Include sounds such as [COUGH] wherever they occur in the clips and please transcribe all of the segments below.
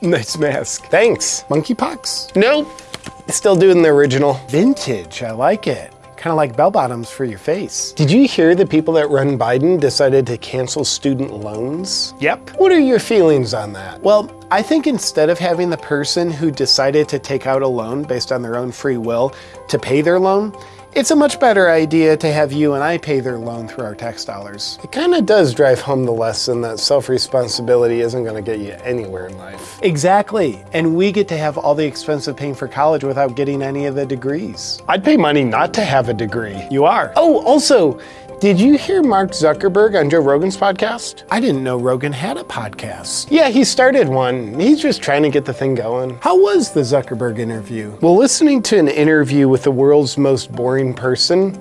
[LAUGHS] Nice mask. Thanks. Monkeypox? Nope. Still doing the original. Vintage, I like it. Kind of like bell bottoms for your face. Did you hear the people that run Biden decided to cancel student loans? Yep. What are your feelings on that? Well, I think instead of having the person who decided to take out a loan based on their own free will to pay their loan, it's a much better idea to have you and I pay their loan through our tax dollars. It kind of does drive home the lesson that self-responsibility isn't going to get you anywhere in life. Exactly. And we get to have all the expense of paying for college without getting any of the degrees. I'd pay money not to have a degree. You are. Oh, also, did you hear Mark Zuckerberg on Joe Rogan's podcast? I didn't know Rogan had a podcast. Yeah, he started one. He's just trying to get the thing going. How was the Zuckerberg interview? Well, listening to an interview with the world's most boring person,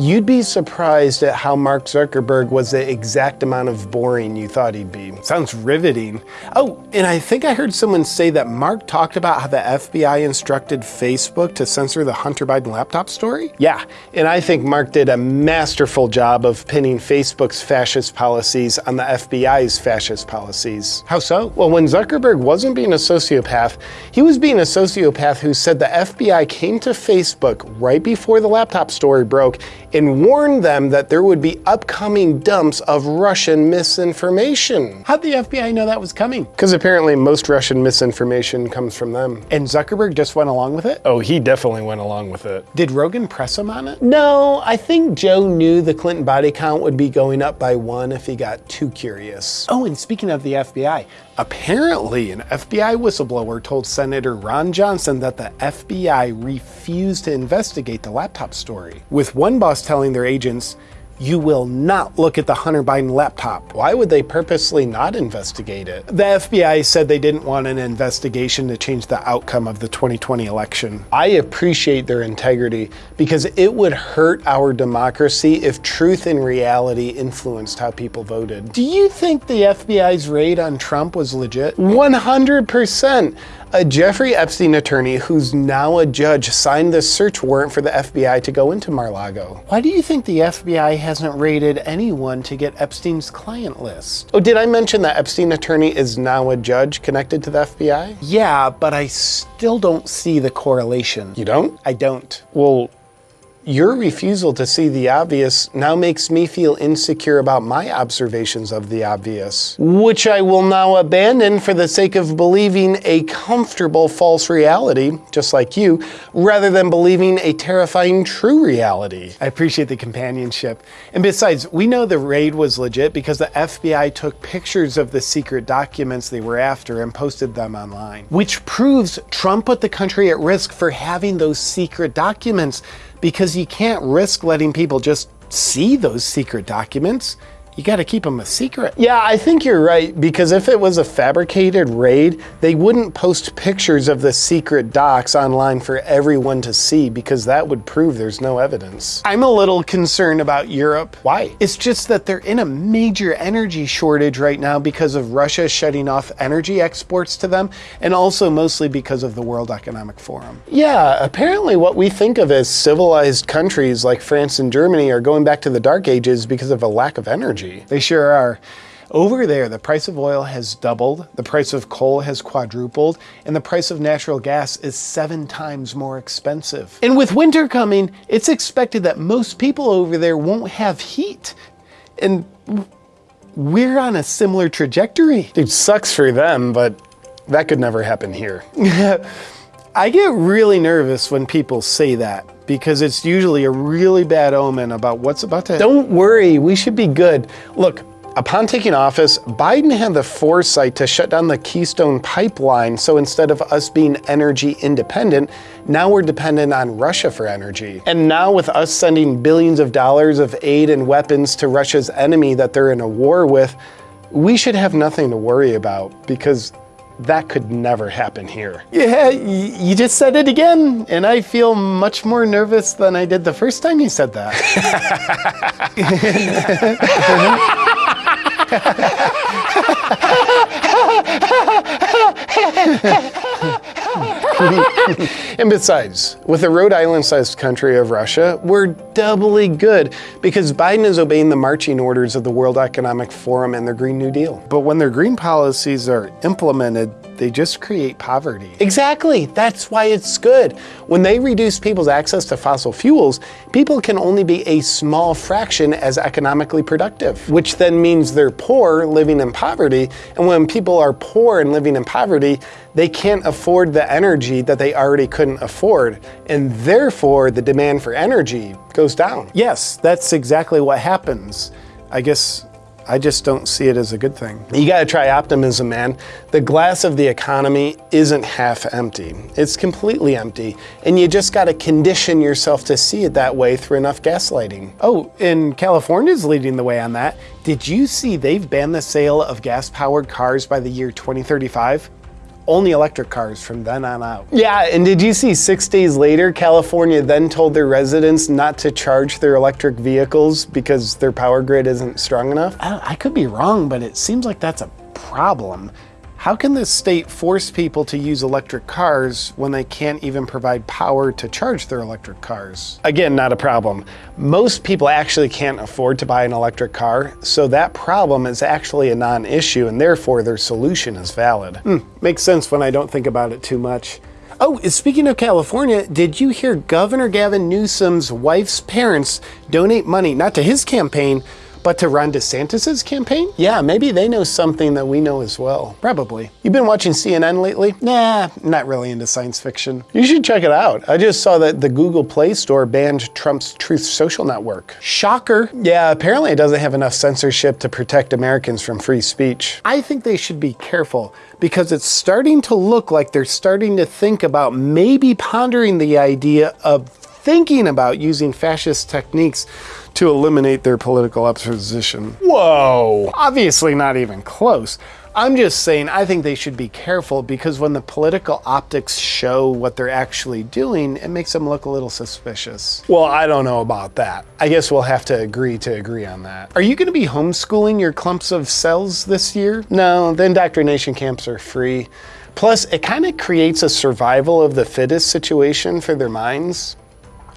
You'd be surprised at how Mark Zuckerberg was the exact amount of boring you thought he'd be. Sounds riveting. Oh, and I think I heard someone say that Mark talked about how the FBI instructed Facebook to censor the Hunter Biden laptop story? Yeah, and I think Mark did a masterful job of pinning Facebook's fascist policies on the FBI's fascist policies. How so? Well, when Zuckerberg wasn't being a sociopath, he was being a sociopath who said the FBI came to Facebook right before the laptop story broke and warned them that there would be upcoming dumps of Russian misinformation. How'd the FBI know that was coming? Because apparently most Russian misinformation comes from them. And Zuckerberg just went along with it? Oh, he definitely went along with it. Did Rogan press him on it? No, I think Joe knew the Clinton body count would be going up by one if he got too curious. Oh, and speaking of the FBI, apparently an FBI whistleblower told Senator Ron Johnson that the FBI refused to investigate the laptop story, with one boss telling their agents, you will not look at the Hunter Biden laptop. Why would they purposely not investigate it? The FBI said they didn't want an investigation to change the outcome of the 2020 election. I appreciate their integrity because it would hurt our democracy if truth and reality influenced how people voted. Do you think the FBI's raid on Trump was legit? 100%. A Jeffrey Epstein attorney who's now a judge signed the search warrant for the FBI to go into Mar-Lago. Why do you think the FBI hasn't raided anyone to get Epstein's client list? Oh, did I mention that Epstein attorney is now a judge connected to the FBI? Yeah, but I still don't see the correlation. You don't? I don't. Well, your refusal to see the obvious now makes me feel insecure about my observations of the obvious, which I will now abandon for the sake of believing a comfortable false reality, just like you, rather than believing a terrifying true reality. I appreciate the companionship. And besides, we know the raid was legit because the FBI took pictures of the secret documents they were after and posted them online, which proves Trump put the country at risk for having those secret documents because you can't risk letting people just see those secret documents you got to keep them a secret. Yeah, I think you're right, because if it was a fabricated raid, they wouldn't post pictures of the secret docs online for everyone to see, because that would prove there's no evidence. I'm a little concerned about Europe. Why? It's just that they're in a major energy shortage right now because of Russia shutting off energy exports to them, and also mostly because of the World Economic Forum. Yeah, apparently what we think of as civilized countries like France and Germany are going back to the dark ages because of a lack of energy. They sure are. Over there, the price of oil has doubled, the price of coal has quadrupled, and the price of natural gas is seven times more expensive. And with winter coming, it's expected that most people over there won't have heat. And we're on a similar trajectory. It sucks for them, but that could never happen here. [LAUGHS] I get really nervous when people say that because it's usually a really bad omen about what's about to happen. Don't worry, we should be good. Look, upon taking office, Biden had the foresight to shut down the Keystone pipeline, so instead of us being energy independent, now we're dependent on Russia for energy. And now with us sending billions of dollars of aid and weapons to Russia's enemy that they're in a war with, we should have nothing to worry about because that could never happen here. Yeah, you just said it again, and I feel much more nervous than I did the first time you said that. [LAUGHS] [LAUGHS] [LAUGHS] [LAUGHS] and besides, with a Rhode Island sized country of Russia, we're doubly good because Biden is obeying the marching orders of the World Economic Forum and their Green New Deal. But when their green policies are implemented, they just create poverty. Exactly. That's why it's good. When they reduce people's access to fossil fuels, people can only be a small fraction as economically productive, which then means they're poor living in poverty. And when people are poor and living in poverty, they can't afford the energy that they already couldn't afford. And therefore, the demand for energy goes down. Yes, that's exactly what happens. I guess I just don't see it as a good thing. You got to try optimism, man. The glass of the economy isn't half empty, it's completely empty. And you just got to condition yourself to see it that way through enough gaslighting. Oh, and California's leading the way on that. Did you see they've banned the sale of gas powered cars by the year 2035? Only electric cars from then on out. Yeah, and did you see six days later, California then told their residents not to charge their electric vehicles because their power grid isn't strong enough? I, I could be wrong, but it seems like that's a problem. How can the state force people to use electric cars when they can't even provide power to charge their electric cars? Again, not a problem. Most people actually can't afford to buy an electric car, so that problem is actually a non-issue and therefore their solution is valid. Hmm, makes sense when I don't think about it too much. Oh, speaking of California, did you hear Governor Gavin Newsom's wife's parents donate money, not to his campaign, but to Ron DeSantis's campaign? Yeah, maybe they know something that we know as well. Probably. You've been watching CNN lately? Nah, not really into science fiction. You should check it out. I just saw that the Google Play Store banned Trump's Truth Social network. Shocker. Yeah, apparently it doesn't have enough censorship to protect Americans from free speech. I think they should be careful because it's starting to look like they're starting to think about maybe pondering the idea of thinking about using fascist techniques to eliminate their political opposition. Whoa! Obviously not even close. I'm just saying I think they should be careful because when the political optics show what they're actually doing, it makes them look a little suspicious. Well, I don't know about that. I guess we'll have to agree to agree on that. Are you going to be homeschooling your clumps of cells this year? No, the indoctrination camps are free. Plus, it kind of creates a survival of the fittest situation for their minds.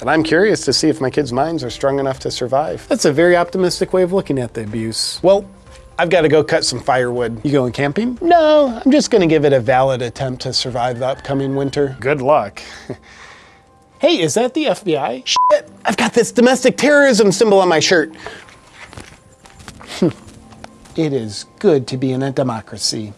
And I'm curious to see if my kids' minds are strong enough to survive. That's a very optimistic way of looking at the abuse. Well, I've got to go cut some firewood. You going camping? No, I'm just going to give it a valid attempt to survive the upcoming winter. Good luck. [LAUGHS] hey, is that the FBI? Shit, I've got this domestic terrorism symbol on my shirt. [LAUGHS] it is good to be in a democracy.